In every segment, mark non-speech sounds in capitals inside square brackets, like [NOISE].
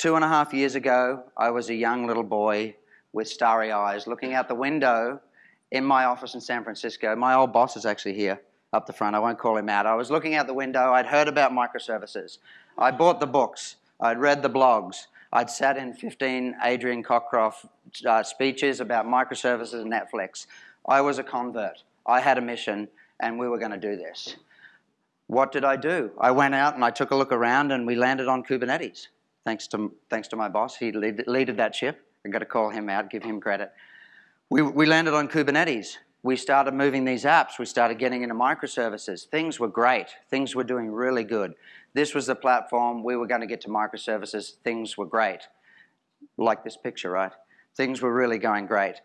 Two and a half years ago, I was a young little boy with starry eyes looking out the window in my office in San Francisco. My old boss is actually here up the front. I won't call him out. I was looking out the window. I'd heard about microservices. I bought the books. I'd read the blogs. I'd sat in 15 Adrian Cockcroft uh, speeches about microservices and Netflix. I was a convert. I had a mission, and we were going to do this. What did I do? I went out and I took a look around, and we landed on Kubernetes. Thanks to, thanks to my boss. He leaded that ship. I've got to call him out, give him credit. We, we landed on Kubernetes. We started moving these apps. We started getting into microservices. Things were great. Things were doing really good. This was the platform. We were going to get to microservices. Things were great. Like this picture, right? Things were really going great.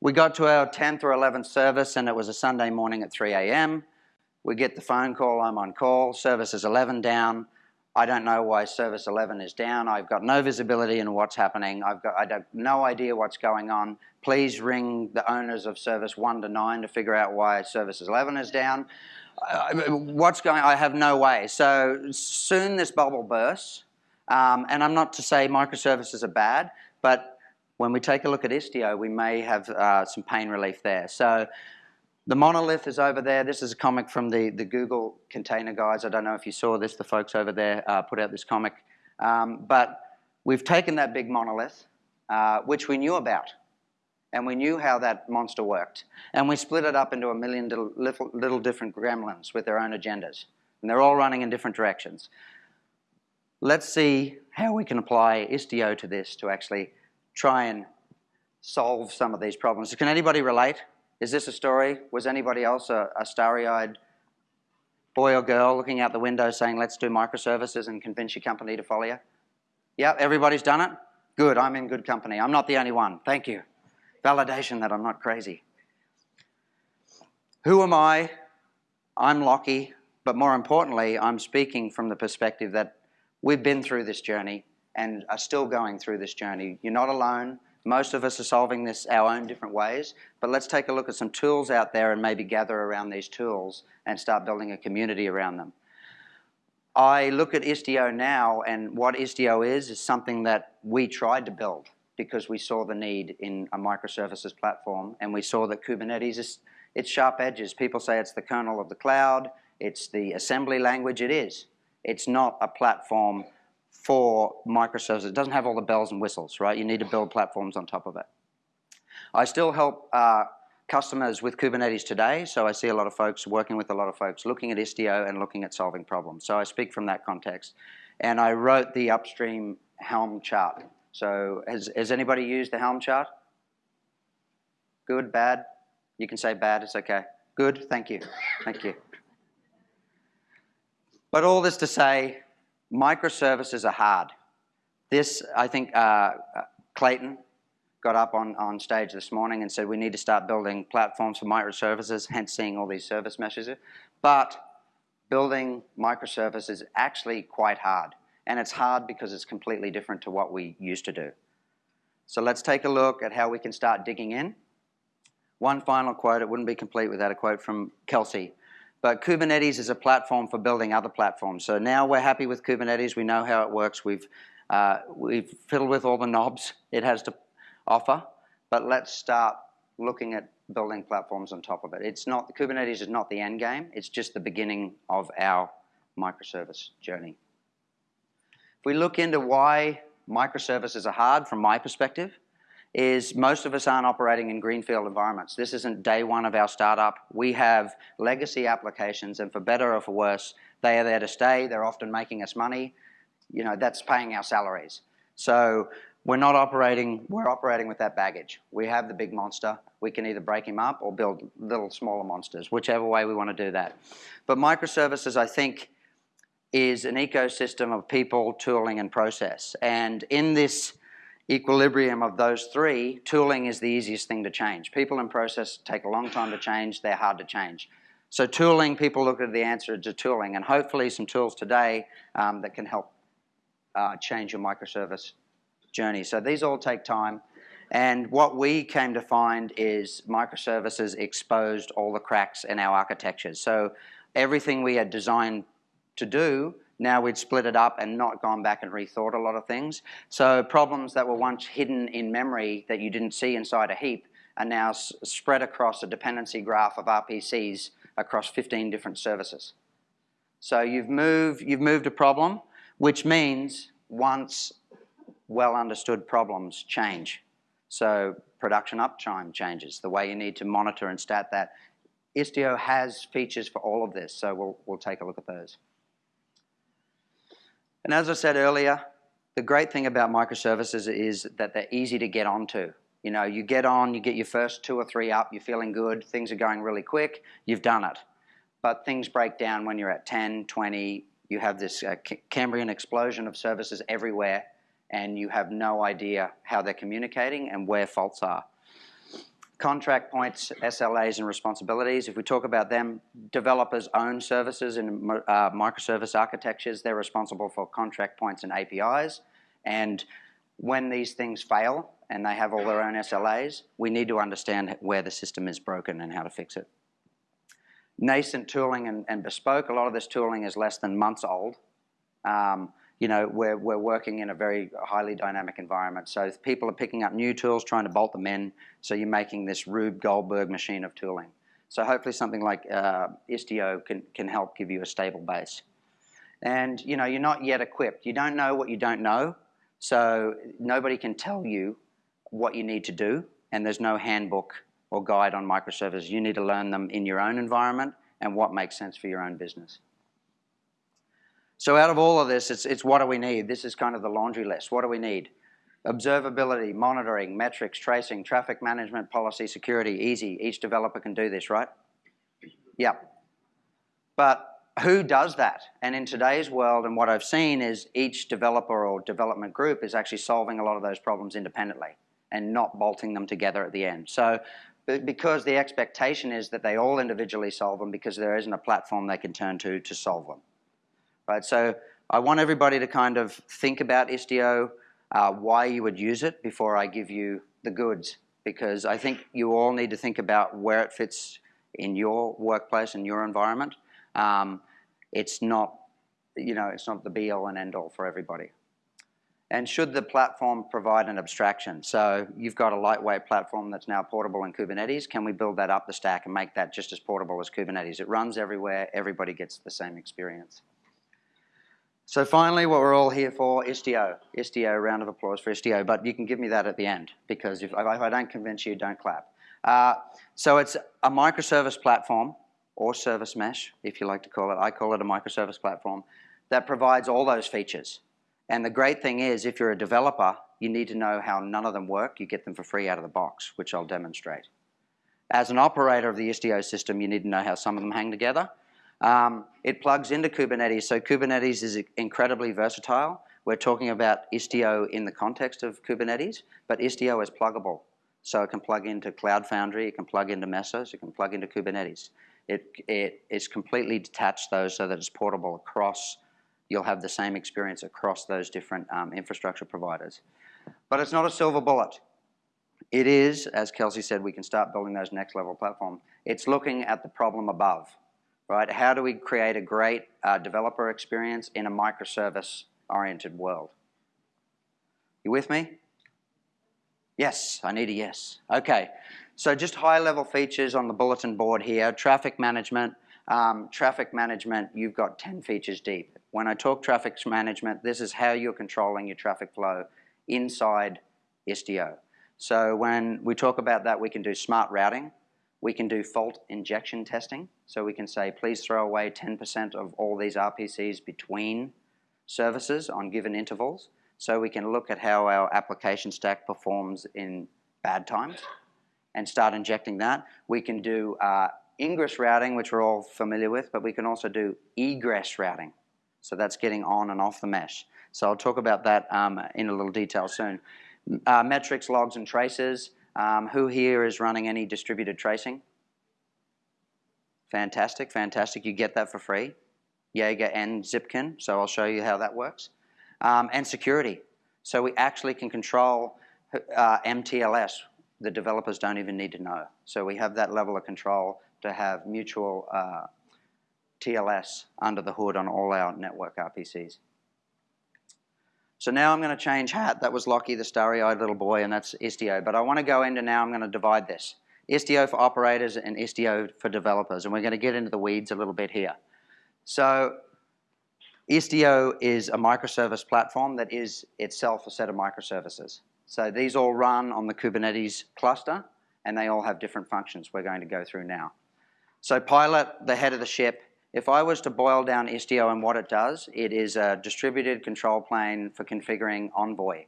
We got to our 10th or 11th service, and it was a Sunday morning at 3 a.m. We get the phone call, I'm on call, service is 11 down. I don't know why service 11 is down. I've got no visibility in what's happening. I've got I have no idea what's going on. Please ring the owners of service 1 to 9 to figure out why service 11 is down. Uh, what's going I have no way. So soon this bubble bursts. Um, and I'm not to say microservices are bad, but when we take a look at Istio, we may have uh, some pain relief there. So the monolith is over there. This is a comic from the, the Google container guys. I don't know if you saw this. The folks over there uh, put out this comic. Um, but we've taken that big monolith, uh, which we knew about. And we knew how that monster worked. And we split it up into a million little, little, little different gremlins with their own agendas. And they're all running in different directions. Let's see how we can apply Istio to this to actually try and solve some of these problems. Can anybody relate? Is this a story? Was anybody else a, a starry-eyed boy or girl looking out the window saying, let's do microservices and convince your company to follow you? Yeah, everybody's done it? Good, I'm in good company. I'm not the only one. Thank you. Validation that I'm not crazy. Who am I? I'm Lockie, but more importantly, I'm speaking from the perspective that we've been through this journey and are still going through this journey. You're not alone. Most of us are solving this our own different ways, but let's take a look at some tools out there and maybe gather around these tools and start building a community around them. I look at Istio now, and what Istio is, is something that we tried to build because we saw the need in a microservices platform, and we saw that Kubernetes is its sharp edges. People say it's the kernel of the cloud, it's the assembly language, it is. It's not a platform for microservices. It doesn't have all the bells and whistles, right? You need to build platforms on top of it. I still help uh, customers with Kubernetes today, so I see a lot of folks working with a lot of folks looking at Istio and looking at solving problems. So I speak from that context. And I wrote the upstream Helm chart. So has, has anybody used the Helm chart? Good, bad? You can say bad, it's okay. Good, thank you, thank you. But all this to say, microservices are hard. This, I think, uh, Clayton got up on, on stage this morning and said we need to start building platforms for microservices, [LAUGHS] hence seeing all these service meshes. But building microservices is actually quite hard. And it's hard because it's completely different to what we used to do. So let's take a look at how we can start digging in. One final quote, it wouldn't be complete without a quote from Kelsey, but Kubernetes is a platform for building other platforms. So now we're happy with Kubernetes. We know how it works. We've, uh, we've fiddled with all the knobs it has to offer. But let's start looking at building platforms on top of it. It's not, Kubernetes is not the end game. It's just the beginning of our microservice journey. If we look into why microservices are hard from my perspective, is most of us aren't operating in greenfield environments. This isn't day one of our startup. We have legacy applications, and for better or for worse, they are there to stay. They're often making us money. You know, that's paying our salaries. So we're not operating, we're operating with that baggage. We have the big monster. We can either break him up or build little smaller monsters, whichever way we want to do that. But microservices, I think, is an ecosystem of people, tooling, and process. And in this equilibrium of those three, tooling is the easiest thing to change. People and process take a long time to change, they're hard to change. So tooling, people look at the answer to tooling, and hopefully some tools today um, that can help uh, change your microservice journey. So these all take time, and what we came to find is microservices exposed all the cracks in our architectures. So everything we had designed to do Now we'd split it up and not gone back and rethought a lot of things. So problems that were once hidden in memory that you didn't see inside a heap are now spread across a dependency graph of RPCs across 15 different services. So you've moved, you've moved a problem, which means once well understood problems change. So production uptime changes, the way you need to monitor and stat that. Istio has features for all of this, so we'll, we'll take a look at those. And as I said earlier, the great thing about microservices is that they're easy to get onto. You know, you get on, you get your first two or three up, you're feeling good, things are going really quick, you've done it. But things break down when you're at 10, 20, you have this uh, Cambrian explosion of services everywhere, and you have no idea how they're communicating and where faults are. Contract points, SLAs, and responsibilities. If we talk about them, developers own services in uh, microservice architectures. They're responsible for contract points and APIs. And when these things fail and they have all their own SLAs, we need to understand where the system is broken and how to fix it. Nascent tooling and, and bespoke, a lot of this tooling is less than months old. Um, you know, we're, we're working in a very highly dynamic environment. So people are picking up new tools, trying to bolt them in. So you're making this Rube Goldberg machine of tooling. So hopefully something like uh, Istio can, can help give you a stable base. And you know, you're not yet equipped. You don't know what you don't know. So nobody can tell you what you need to do. And there's no handbook or guide on microservices. You need to learn them in your own environment and what makes sense for your own business. So out of all of this, it's, it's what do we need? This is kind of the laundry list. What do we need? Observability, monitoring, metrics, tracing, traffic management, policy, security, easy. Each developer can do this, right? Yeah. But who does that? And in today's world, and what I've seen is each developer or development group is actually solving a lot of those problems independently and not bolting them together at the end. So because the expectation is that they all individually solve them because there isn't a platform they can turn to to solve them right? So I want everybody to kind of think about Istio, uh, why you would use it before I give you the goods, because I think you all need to think about where it fits in your workplace and your environment. Um, it's not, you know, it's not the be-all and end-all for everybody. And should the platform provide an abstraction? So you've got a lightweight platform that's now portable in Kubernetes. Can we build that up the stack and make that just as portable as Kubernetes? It runs everywhere. Everybody gets the same experience. So finally, what we're all here for, Istio. Istio, round of applause for Istio, but you can give me that at the end, because if, if I don't convince you, don't clap. Uh, so it's a microservice platform, or service mesh, if you like to call it. I call it a microservice platform, that provides all those features. And the great thing is, if you're a developer, you need to know how none of them work. You get them for free out of the box, which I'll demonstrate. As an operator of the Istio system, you need to know how some of them hang together, um, it plugs into Kubernetes, so Kubernetes is incredibly versatile. We're talking about Istio in the context of Kubernetes, but Istio is pluggable. So it can plug into Cloud Foundry, it can plug into Mesos, it can plug into Kubernetes. It, it is completely detached though so that it's portable across, you'll have the same experience across those different um, infrastructure providers. But it's not a silver bullet. It is, as Kelsey said, we can start building those next level platform. It's looking at the problem above right? How do we create a great uh, developer experience in a microservice-oriented world? You with me? Yes, I need a yes. Okay, so just high-level features on the bulletin board here. Traffic management. Um, traffic management, you've got 10 features deep. When I talk traffic management, this is how you're controlling your traffic flow inside Istio. So when we talk about that, we can do smart routing. We can do fault injection testing. So we can say, please throw away 10% of all these RPCs between services on given intervals. So we can look at how our application stack performs in bad times and start injecting that. We can do uh, ingress routing, which we're all familiar with, but we can also do egress routing. So that's getting on and off the mesh. So I'll talk about that um, in a little detail soon. Uh, metrics, logs, and traces. Um, who here is running any distributed tracing? Fantastic, fantastic. You get that for free. Jaeger and Zipkin, so I'll show you how that works. Um, and security. So we actually can control uh, MTLS. The developers don't even need to know. So we have that level of control to have mutual uh, TLS under the hood on all our network RPCs. So now I'm going to change hat. That was Lockie, the starry-eyed little boy, and that's Istio. But I want to go into now, I'm going to divide this. Istio for operators and Istio for developers. And we're going to get into the weeds a little bit here. So Istio is a microservice platform that is itself a set of microservices. So these all run on the Kubernetes cluster, and they all have different functions we're going to go through now. So Pilot, the head of the ship, if I was to boil down Istio and what it does, it is a distributed control plane for configuring Envoy.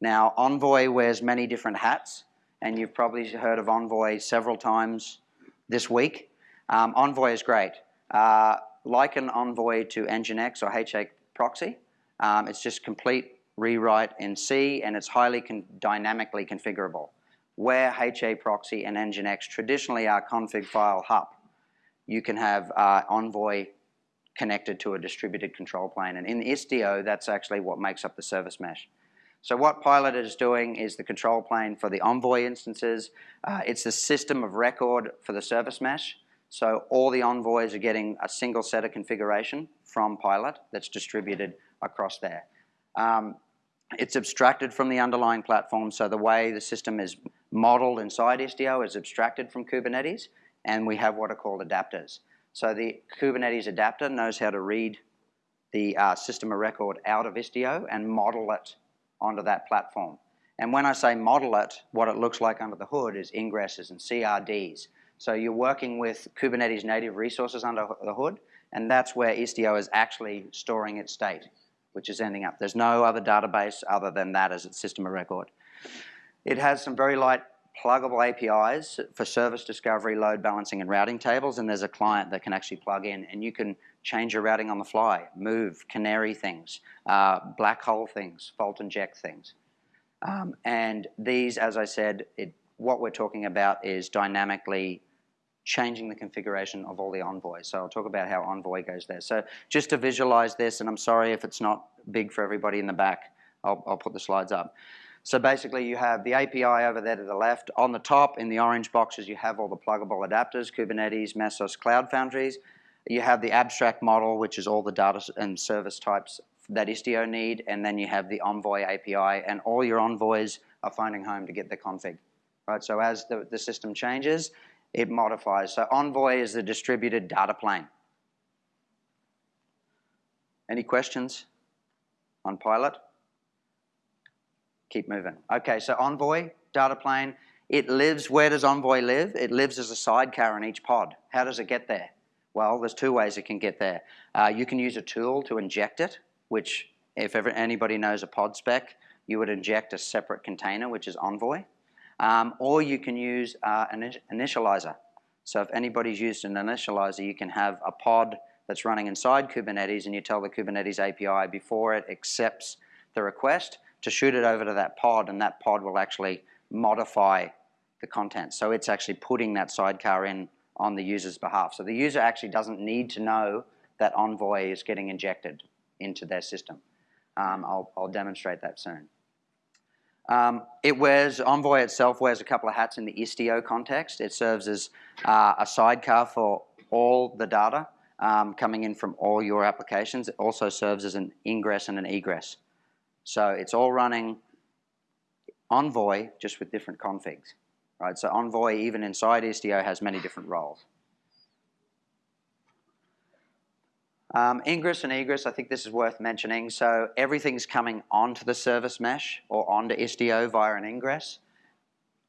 Now, Envoy wears many different hats, and you've probably heard of Envoy several times this week. Um, Envoy is great. Uh, like an Envoy to Nginx or HA proxy, um, it's just complete rewrite in C, and it's highly con dynamically configurable. Where HA proxy and Nginx traditionally are config file hup, you can have uh, Envoy connected to a distributed control plane. And in Istio, that's actually what makes up the service mesh. So what Pilot is doing is the control plane for the Envoy instances. Uh, it's the system of record for the service mesh. So all the envoys are getting a single set of configuration from Pilot that's distributed across there. Um, it's abstracted from the underlying platform, so the way the system is modeled inside Istio is abstracted from Kubernetes, and we have what are called adapters. So the Kubernetes adapter knows how to read the uh, system of record out of Istio and model it onto that platform. And when I say model it, what it looks like under the hood is ingresses and CRDs. So you're working with Kubernetes native resources under the hood, and that's where Istio is actually storing its state, which is ending up. There's no other database other than that as its system of record. It has some very light pluggable APIs for service discovery, load balancing, and routing tables, and there's a client that can actually plug in, and you can change your routing on the fly, move, canary things, uh, black hole things, fault inject things. Um, and these, as I said, it, what we're talking about is dynamically changing the configuration of all the envoys. So I'll talk about how envoy goes there. So just to visualize this, and I'm sorry if it's not big for everybody in the back, I'll, I'll put the slides up. So basically you have the API over there to the left. On the top in the orange boxes you have all the pluggable adapters, Kubernetes, Mesos, Cloud Foundries. You have the abstract model, which is all the data and service types that Istio need, and then you have the Envoy API, and all your envoys are finding home to get the config. Right, so as the, the system changes, it modifies. So Envoy is the distributed data plane. Any questions on Pilot? Keep moving. Okay, so Envoy, data plane, it lives, where does Envoy live? It lives as a sidecar in each pod. How does it get there? Well, there's two ways it can get there. Uh, you can use a tool to inject it, which if ever anybody knows a pod spec, you would inject a separate container, which is Envoy. Um, or you can use uh, an initializer. So if anybody's used an initializer, you can have a pod that's running inside Kubernetes and you tell the Kubernetes API before it accepts the request to shoot it over to that pod and that pod will actually modify the content. So it's actually putting that sidecar in on the user's behalf. So the user actually doesn't need to know that Envoy is getting injected into their system. Um, I'll, I'll, demonstrate that soon. Um, it wears, Envoy itself wears a couple of hats in the Istio context. It serves as uh, a sidecar for all the data um, coming in from all your applications. It also serves as an ingress and an egress. So it's all running Envoy just with different configs. Right? So Envoy, even inside Istio, has many different roles. Um, ingress and egress, I think this is worth mentioning. So everything's coming onto the service mesh or onto Istio via an ingress.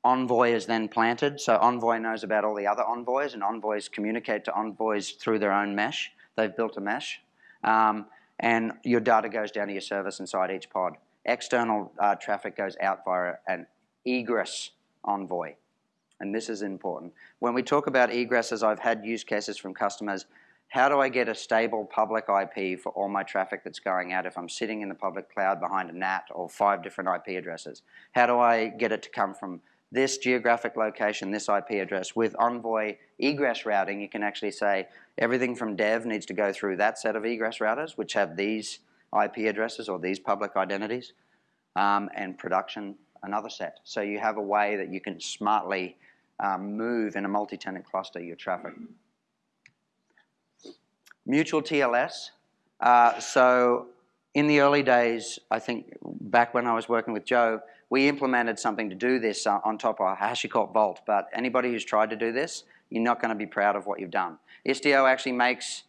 Envoy is then planted, so Envoy knows about all the other envoys, and envoys communicate to envoys through their own mesh. They've built a mesh. Um, and your data goes down to your service inside each pod. External uh, traffic goes out via an egress envoy. And this is important. When we talk about egresses, I've had use cases from customers. How do I get a stable public IP for all my traffic that's going out if I'm sitting in the public cloud behind a NAT or five different IP addresses? How do I get it to come from this geographic location, this IP address. With Envoy egress routing, you can actually say everything from dev needs to go through that set of egress routers, which have these IP addresses or these public identities, um, and production another set. So you have a way that you can smartly um, move in a multi-tenant cluster your traffic. Mutual TLS. Uh, so in the early days, I think back when I was working with Joe, we implemented something to do this uh, on top of HashiCorp Vault. But anybody who's tried to do this, you're not going to be proud of what you've done. Istio actually makes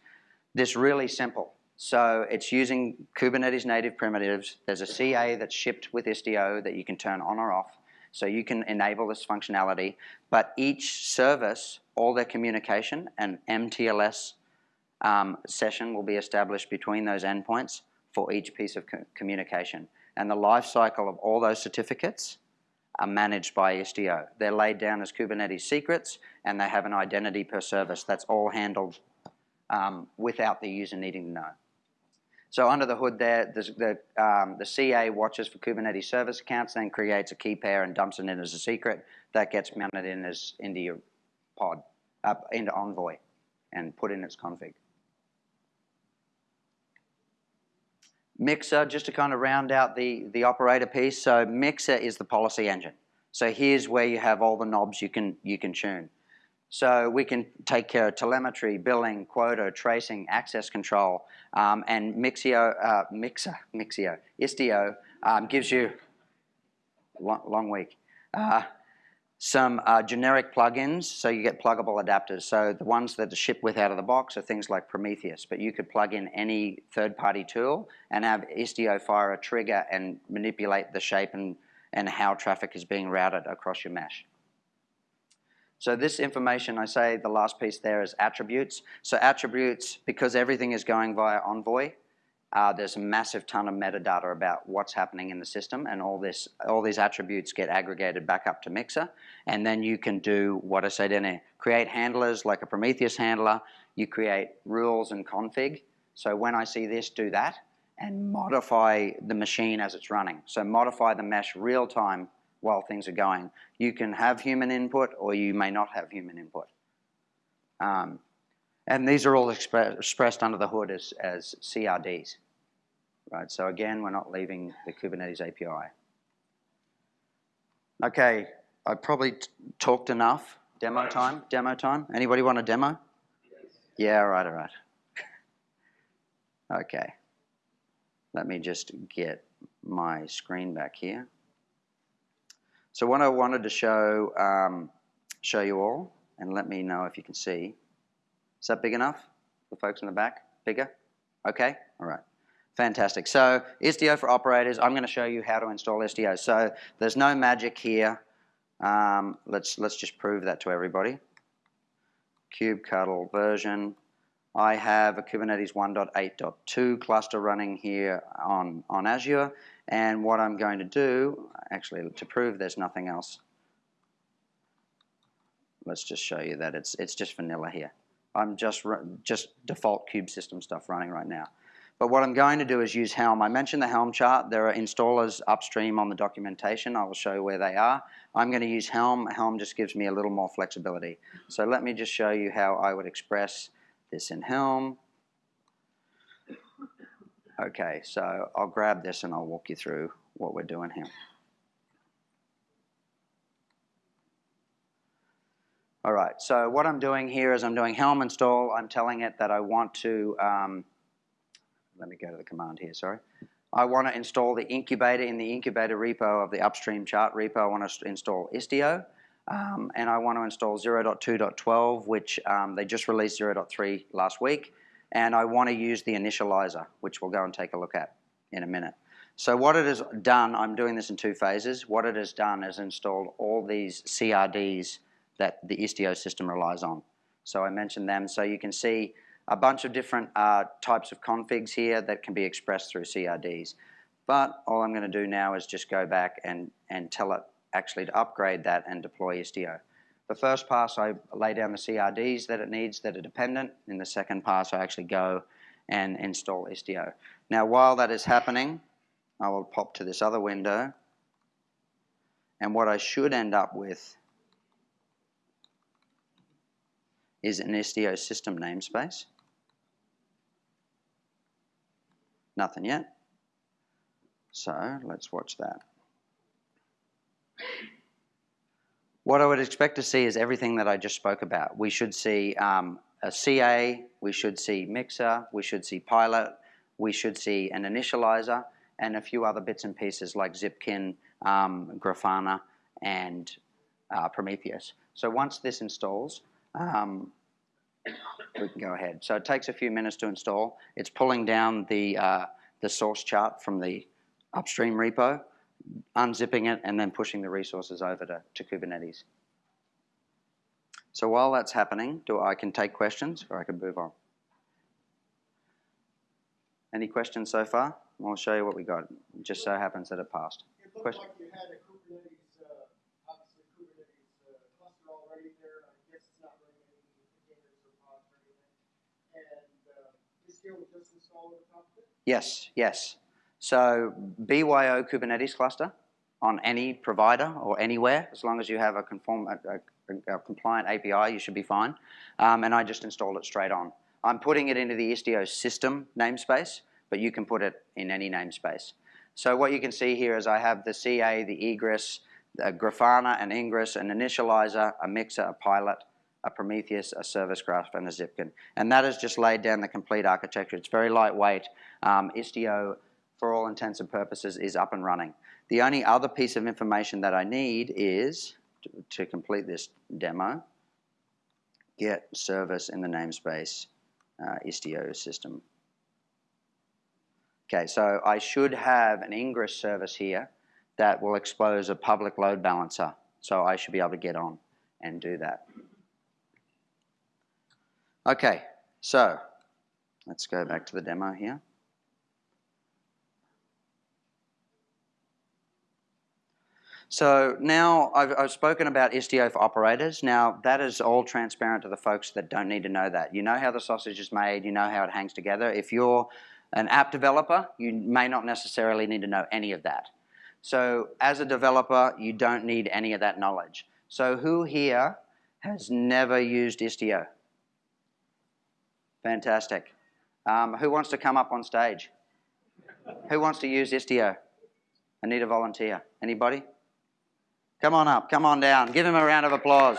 this really simple. So it's using Kubernetes native primitives. There's a CA that's shipped with Istio that you can turn on or off. So you can enable this functionality. But each service, all their communication and MTLS um, session will be established between those endpoints for each piece of co communication. And the life cycle of all those certificates are managed by Istio. They're laid down as Kubernetes secrets, and they have an identity per service. That's all handled um, without the user needing to know. So under the hood there, the, um, the CA watches for Kubernetes service accounts, then creates a key pair and dumps it in as a secret. That gets mounted in as into your pod, up into Envoy, and put in its config. Mixer, just to kind of round out the, the operator piece. So Mixer is the policy engine. So here's where you have all the knobs you can, you can tune. So we can take care of telemetry, billing, quota, tracing, access control, um, and Mixio, uh, Mixer, Mixio, Istio um, gives you, long, long week, uh, some uh, generic plugins, so you get pluggable adapters. So the ones that are shipped with out of the box are things like Prometheus, but you could plug in any third-party tool and have Istio fire a trigger and manipulate the shape and, and how traffic is being routed across your mesh. So this information, I say the last piece there is attributes. So attributes, because everything is going via Envoy, uh, there's a massive ton of metadata about what's happening in the system, and all this, all these attributes get aggregated back up to Mixer, and then you can do what I said in create handlers like a Prometheus handler. You create rules and config. So when I see this, do that, and modify the machine as it's running. So modify the mesh real time while things are going. You can have human input, or you may not have human input. Um, and these are all expre expressed under the hood as, as CRDs right? So again, we're not leaving the Kubernetes API. Okay, I probably talked enough. Demo time, demo time. Anybody want a demo? Yes. Yeah, all right, all right. [LAUGHS] okay. Let me just get my screen back here. So what I wanted to show, um, show you all, and let me know if you can see. Is that big enough The folks in the back? Bigger? Okay, all right. Fantastic. So Istio for operators, I'm going to show you how to install Istio. So there's no magic here. Um, let's, let's just prove that to everybody. kubectl version. I have a Kubernetes 1.8.2 cluster running here on, on Azure. And what I'm going to do, actually to prove there's nothing else, let's just show you that it's, it's just vanilla here. I'm just, just default kube system stuff running right now. But what I'm going to do is use Helm. I mentioned the Helm chart. There are installers upstream on the documentation. I will show you where they are. I'm going to use Helm. Helm just gives me a little more flexibility. So let me just show you how I would express this in Helm. Okay, so I'll grab this and I'll walk you through what we're doing here. All right, so what I'm doing here is I'm doing Helm install. I'm telling it that I want to um, let me go to the command here, sorry. I want to install the incubator in the incubator repo of the upstream chart repo. I want to install Istio. Um, and I want to install 0.2.12, which um, they just released 0.3 last week. And I want to use the initializer, which we'll go and take a look at in a minute. So what it has done, I'm doing this in two phases. What it has done is installed all these CRDs that the Istio system relies on. So I mentioned them. So you can see a bunch of different uh, types of configs here that can be expressed through CRDs. But all I'm going to do now is just go back and, and tell it actually to upgrade that and deploy Istio. The first pass, I lay down the CRDs that it needs that are dependent. In the second pass, I actually go and install Istio. Now, while that is happening, I will pop to this other window. And what I should end up with is an Istio system namespace. Nothing yet. So let's watch that. What I would expect to see is everything that I just spoke about. We should see um, a CA, we should see Mixer, we should see Pilot, we should see an initializer, and a few other bits and pieces like Zipkin, um, Grafana, and uh, Prometheus. So once this installs, um, we can go ahead. So it takes a few minutes to install. It's pulling down the, uh, the source chart from the upstream repo, unzipping it, and then pushing the resources over to, to Kubernetes. So while that's happening, do I can take questions or I can move on. Any questions so far? I'll show you what we got. It just so happens that it passed. It Question? like you had a Kubernetes, uh, obviously Kubernetes uh, cluster already there. I guess it's not running any containers or pods or anything. And Yes, yes. So BYO Kubernetes cluster on any provider or anywhere, as long as you have a, conform, a, a, a compliant API, you should be fine. Um, and I just installed it straight on. I'm putting it into the Istio system namespace, but you can put it in any namespace. So what you can see here is I have the CA, the egress, a Grafana, an Ingress, an initializer, a mixer, a pilot, a Prometheus, a service graph, and a Zipkin. And that has just laid down the complete architecture. It's very lightweight. Um, Istio, for all intents and purposes, is up and running. The only other piece of information that I need is, to, to complete this demo, get service in the namespace uh, Istio system. Okay, so I should have an Ingress service here that will expose a public load balancer. So I should be able to get on and do that. Okay, so let's go back to the demo here. So now I've, I've spoken about Istio for operators. Now that is all transparent to the folks that don't need to know that. You know how the sausage is made, you know how it hangs together. If you're an app developer, you may not necessarily need to know any of that. So as a developer, you don't need any of that knowledge. So who here has never used Istio? Fantastic. Um, who wants to come up on stage? Who wants to use Istio? I need a volunteer. Anybody? Come on up, come on down. Give him a round of applause.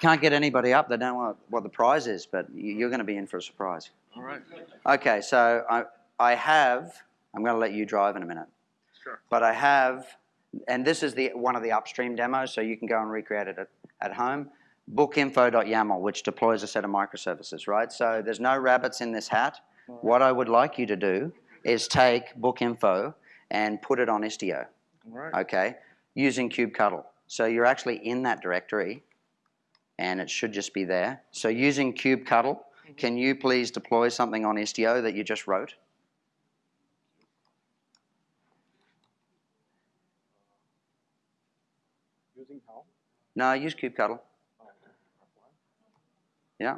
Can't get anybody up, they don't know what the prize is, but you're going to be in for a surprise. All right. Okay, so I, I have, I'm going to let you drive in a minute, Sure. but I have, and this is the one of the upstream demos, so you can go and recreate it at, at home. Bookinfo.yaml, which deploys a set of microservices, right? So there's no rabbits in this hat. Hmm. What I would like you to do is take Bookinfo and put it on Istio, right. okay, using kubectl. So you're actually in that directory, and it should just be there. So using kubectl, hmm. can you please deploy something on Istio that you just wrote? Using how? No, use kubectl. Yeah.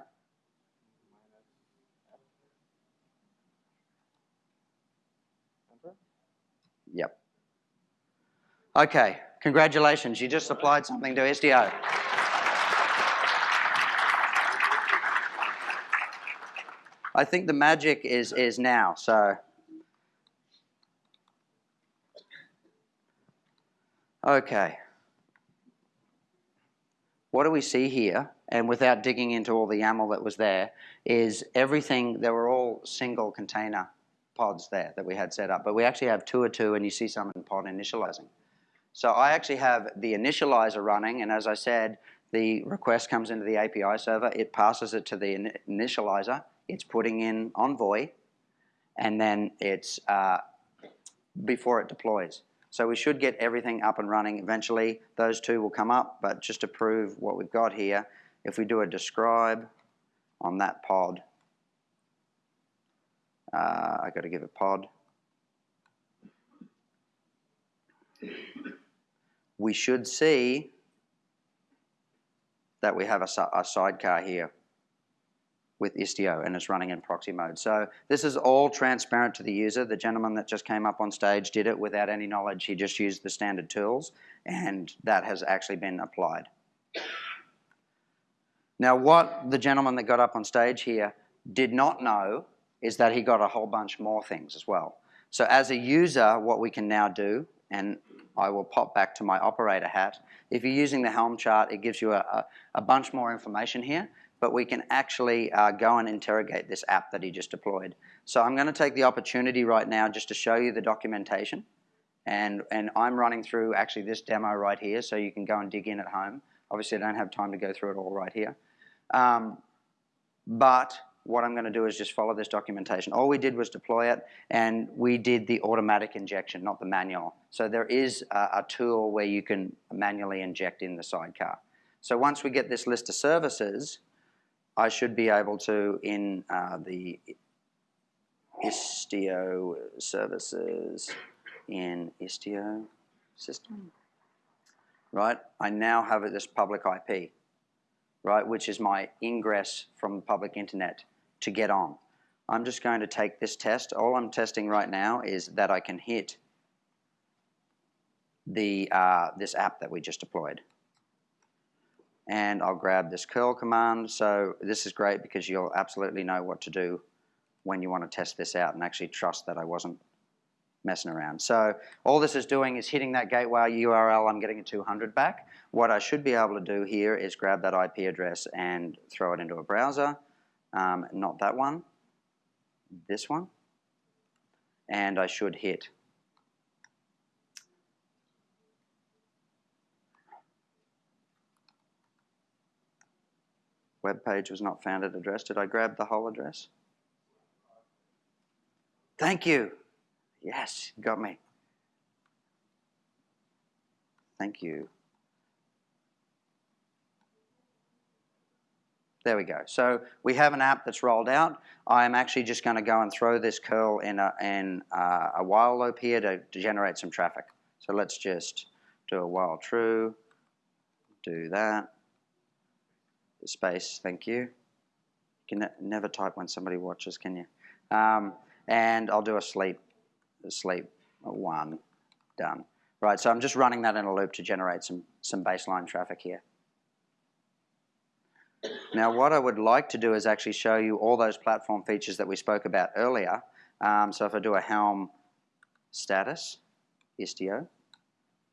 Yep. Okay, congratulations. You just applied something to Istio. I think the magic is, is now, so. Okay. What do we see here? And without digging into all the YAML that was there, is everything, there were all single container pods there that we had set up, but we actually have two or two, and you see some in pod initializing. So I actually have the initializer running, and as I said, the request comes into the API server, it passes it to the in- initializer, it's putting in Envoy, and then it's uh, before it deploys. So we should get everything up and running eventually. Those two will come up, but just to prove what we've got here, if we do a describe on that pod, uh, I got to give it pod. We should see that we have a, a sidecar here with Istio and it's running in proxy mode. So this is all transparent to the user. The gentleman that just came up on stage did it without any knowledge. He just used the standard tools and that has actually been applied. Now what the gentleman that got up on stage here did not know is that he got a whole bunch more things as well. So as a user, what we can now do, and I will pop back to my operator hat. If you're using the Helm chart, it gives you a, a, a bunch more information here, but we can actually uh, go and interrogate this app that he just deployed. So I'm going to take the opportunity right now just to show you the documentation. And, and I'm running through actually this demo right here, so you can go and dig in at home. Obviously, I don't have time to go through it all right here. Um, but what I'm going to do is just follow this documentation. All we did was deploy it, and we did the automatic injection, not the manual. So there is a, a tool where you can manually inject in the sidecar. So once we get this list of services, I should be able to, in uh, the Istio services, in Istio system, right? I now have this public IP, right, which is my ingress from the public internet to get on. I'm just going to take this test. All I'm testing right now is that I can hit the uh, this app that we just deployed. And I'll grab this curl command. So this is great because you'll absolutely know what to do when you want to test this out and actually trust that I wasn't messing around. So all this is doing is hitting that gateway URL, I'm getting a 200 back. What I should be able to do here is grab that IP address and throw it into a browser. Um, not that one, this one. And I should hit web page was not found at address. Did I grab the whole address? Thank you. Yes, you got me. Thank you. There we go. So we have an app that's rolled out. I'm actually just going to go and throw this curl in a, in a, a while loop here to, to generate some traffic. So let's just do a while true, do that. Space, thank you. You can ne never type when somebody watches, can you? Um, and I'll do a sleep, a sleep one, done. Right, so I'm just running that in a loop to generate some, some baseline traffic here. Now what I would like to do is actually show you all those platform features that we spoke about earlier. Um, so if I do a Helm status, Istio,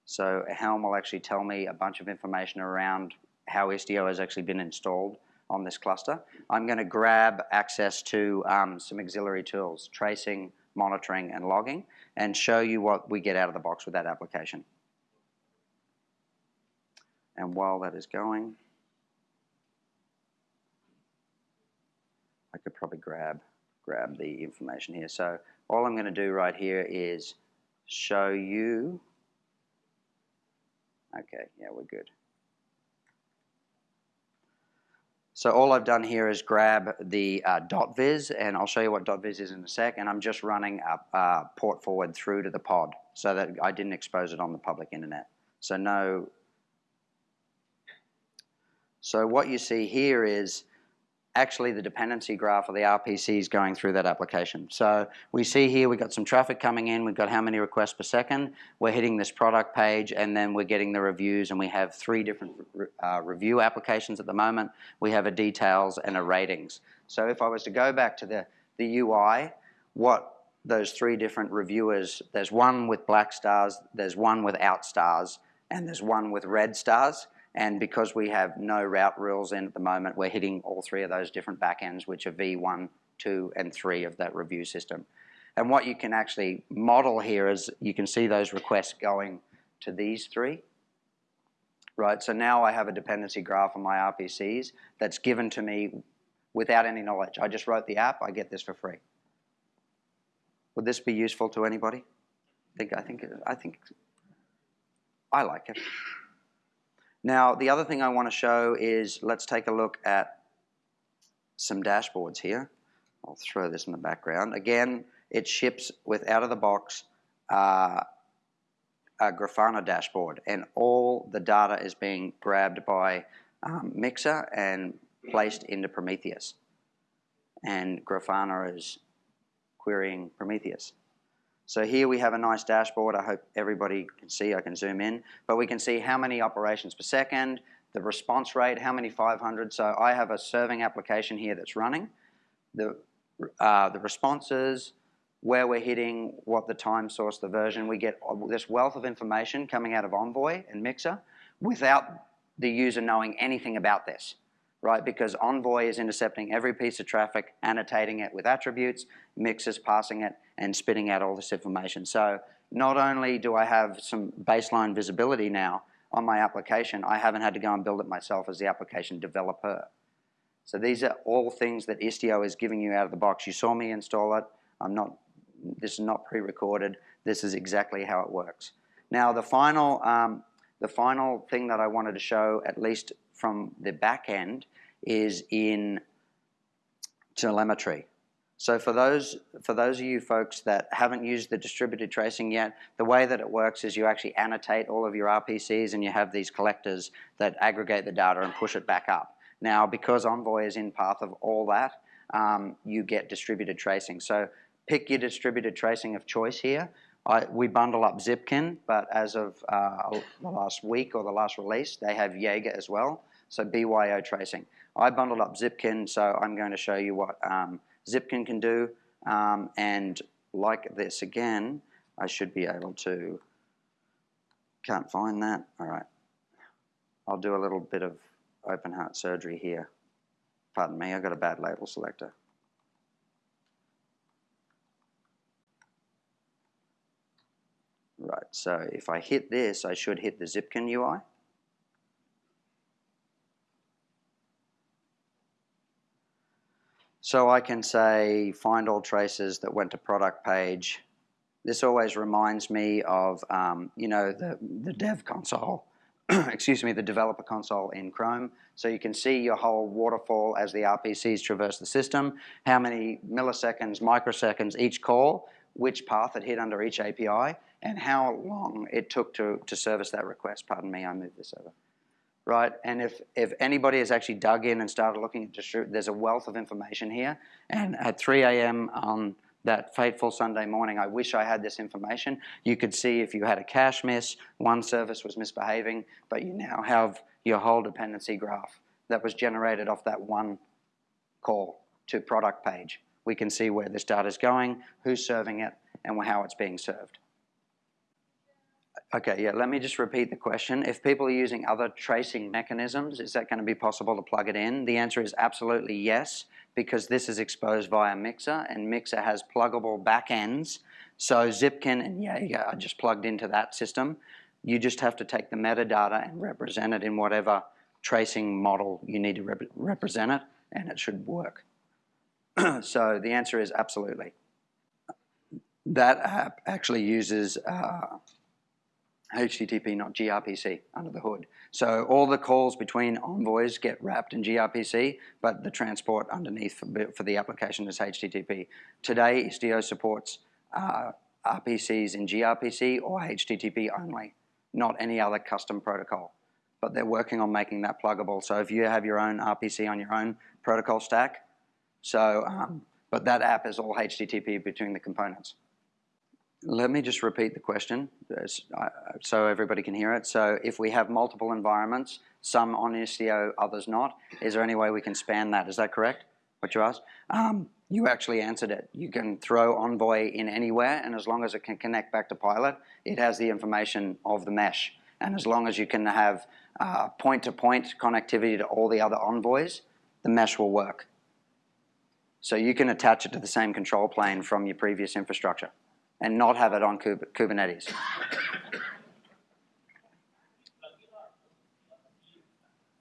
so a Helm will actually tell me a bunch of information around how Istio has actually been installed on this cluster. I'm going to grab access to um, some auxiliary tools, tracing, monitoring, and logging, and show you what we get out of the box with that application. And while that is going, I could probably grab grab the information here. So all I'm going to do right here is show you. Okay, yeah, we're good. So all I've done here is grab the uh, .viz, and I'll show you what dot .viz is in a sec, and I'm just running a, a port forward through to the pod so that I didn't expose it on the public internet. So no. So what you see here is actually the dependency graph of the RPCs going through that application. So we see here we've got some traffic coming in, we've got how many requests per second, we're hitting this product page and then we're getting the reviews and we have three different uh, review applications at the moment. We have a details and a ratings. So if I was to go back to the, the UI, what those three different reviewers, there's one with black stars, there's one without stars, and there's one with red stars. And because we have no route rules in at the moment, we're hitting all three of those different backends, which are V1, 2, and 3 of that review system. And what you can actually model here is you can see those requests going to these three. Right, so now I have a dependency graph on my RPCs that's given to me without any knowledge. I just wrote the app, I get this for free. Would this be useful to anybody? I think, I think, I think, I like it. Now, the other thing I want to show is let's take a look at some dashboards here. I'll throw this in the background. Again, it ships with out of the box uh, a Grafana dashboard, and all the data is being grabbed by um, Mixer and placed into Prometheus. And Grafana is querying Prometheus. So here we have a nice dashboard. I hope everybody can see. I can zoom in. But we can see how many operations per second, the response rate, how many 500. So I have a serving application here that's running. The, uh, the responses, where we're hitting, what the time source, the version. We get this wealth of information coming out of Envoy and Mixer without the user knowing anything about this, right? Because Envoy is intercepting every piece of traffic, annotating it with attributes, Mixer's passing it, and spitting out all this information. So not only do I have some baseline visibility now on my application, I haven't had to go and build it myself as the application developer. So these are all things that Istio is giving you out of the box. You saw me install it. I'm not, this is not pre-recorded. This is exactly how it works. Now the final, um, the final thing that I wanted to show, at least from the back end, is in telemetry. So for those, for those of you folks that haven't used the distributed tracing yet, the way that it works is you actually annotate all of your RPCs and you have these collectors that aggregate the data and push it back up. Now, because Envoy is in path of all that, um, you get distributed tracing. So pick your distributed tracing of choice here. I, we bundle up Zipkin, but as of uh, the last week or the last release, they have Jaeger as well, so BYO tracing. I bundled up Zipkin, so I'm going to show you what um, Zipkin can do, um, and like this again, I should be able to, can't find that, all right. I'll do a little bit of open heart surgery here. Pardon me, I got a bad label selector. Right, so if I hit this, I should hit the Zipkin UI. So I can say find all traces that went to product page. This always reminds me of, um, you know, the, the dev console [CLEARS THROAT] excuse me, the developer console in Chrome. So you can see your whole waterfall as the RPCs traverse the system, how many milliseconds, microseconds each call, which path it hit under each API, and how long it took to, to service that request. Pardon me, I moved this over. Right, and if, if anybody has actually dug in and started looking at distribute, there's a wealth of information here. And at 3 a.m. on that fateful Sunday morning, I wish I had this information. You could see if you had a cache miss, one service was misbehaving, but you now have your whole dependency graph that was generated off that one call to product page. We can see where this data is going, who's serving it, and how it's being served. Okay, yeah, let me just repeat the question. If people are using other tracing mechanisms, is that going to be possible to plug it in? The answer is absolutely yes because this is exposed via Mixer, and Mixer has pluggable backends. So Zipkin and Jaeger are just plugged into that system. You just have to take the metadata and represent it in whatever tracing model you need to rep represent it, and it should work. [CLEARS THROAT] so the answer is absolutely. That app actually uses uh, HTTP, not gRPC, under the hood. So all the calls between envoys get wrapped in gRPC, but the transport underneath for, for the application is HTTP. Today, Istio supports uh, RPCs in gRPC or HTTP only, not any other custom protocol. But they're working on making that pluggable. So if you have your own RPC on your own protocol stack, so, um, but that app is all HTTP between the components. Let me just repeat the question so everybody can hear it. So if we have multiple environments, some on Istio, others not, is there any way we can span that? Is that correct, what you asked? Um, you actually answered it. You can throw Envoy in anywhere, and as long as it can connect back to Pilot, it has the information of the mesh. And as long as you can have uh, point-to-point -point connectivity to all the other envoys, the mesh will work. So you can attach it to the same control plane from your previous infrastructure and not have it on Kubernetes.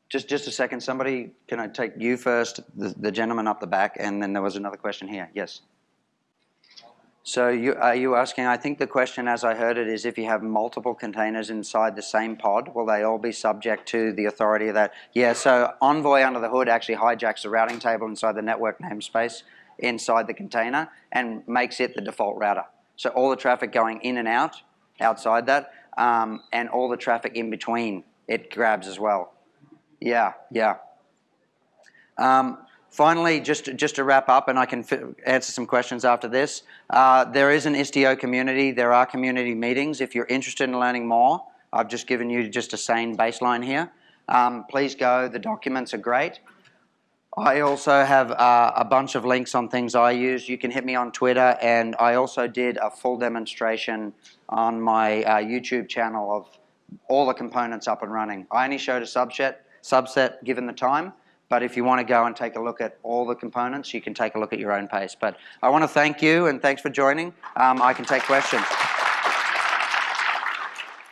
Just, just a second. Somebody, can I take you first, the, the gentleman up the back, and then there was another question here. Yes. So you, are you asking, I think the question as I heard it is if you have multiple containers inside the same pod, will they all be subject to the authority of that? Yeah, so Envoy under the hood actually hijacks the routing table inside the network namespace inside the container and makes it the default router. So all the traffic going in and out, outside that, um, and all the traffic in between, it grabs as well. Yeah, yeah. Um, finally, just, just to wrap up, and I can answer some questions after this, uh, there is an Istio community. There are community meetings. If you're interested in learning more, I've just given you just a sane baseline here. Um, please go. The documents are great. I also have uh, a bunch of links on things I use. You can hit me on Twitter, and I also did a full demonstration on my uh, YouTube channel of all the components up and running. I only showed a subset, subset given the time, but if you want to go and take a look at all the components, you can take a look at your own pace. But I want to thank you, and thanks for joining. Um, I can take questions.